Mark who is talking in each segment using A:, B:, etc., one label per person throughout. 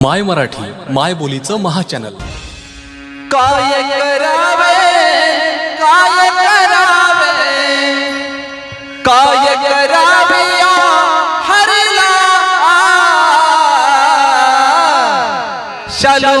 A: माय मराठी माय बोलीचं महाचॅनल.
B: काय करावे? काय करावे? काय करावे हरला? शालू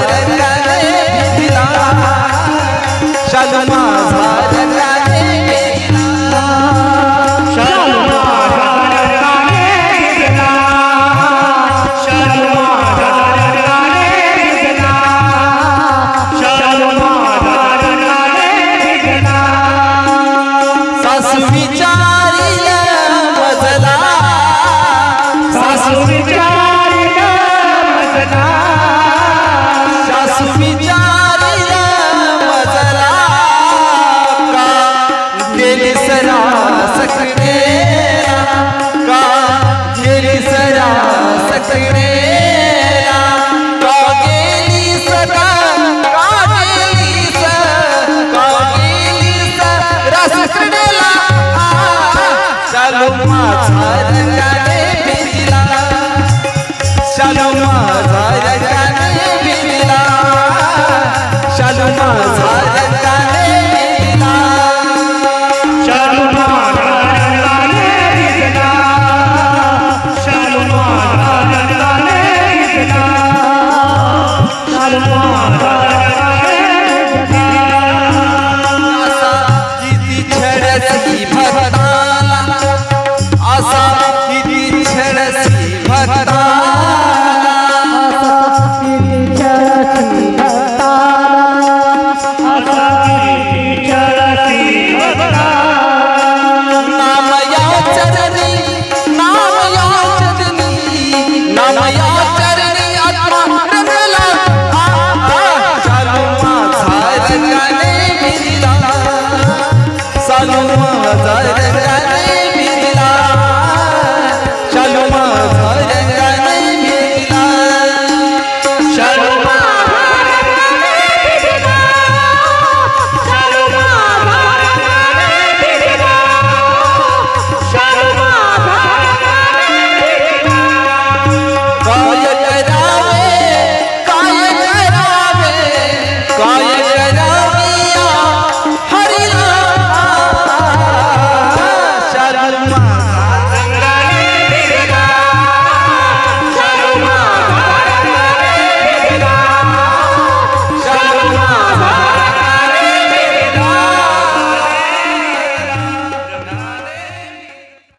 B: विचारी मजला सासू